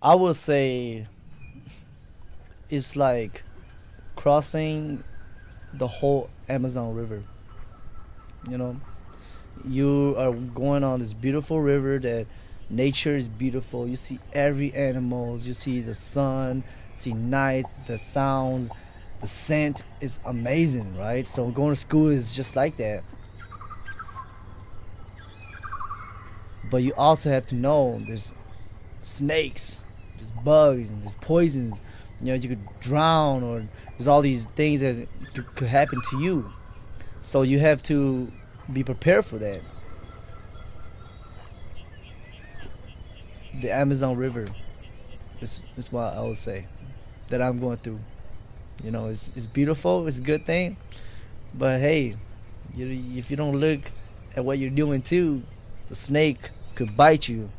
I would say it's like crossing the whole Amazon River. You know, you are going on this beautiful river that nature is beautiful. You see every animals. You see the sun. See night. The sounds. The scent is amazing, right? So going to school is just like that. But you also have to know there's snakes, there's bugs, and there's poisons. You know, you could drown, or there's all these things that could, could happen to you. So you have to be prepared for that. The Amazon River is, is what I would say that I'm going through. You know, it's, it's beautiful, it's a good thing, but hey, you, if you don't look at what you're doing too, the snake could bite you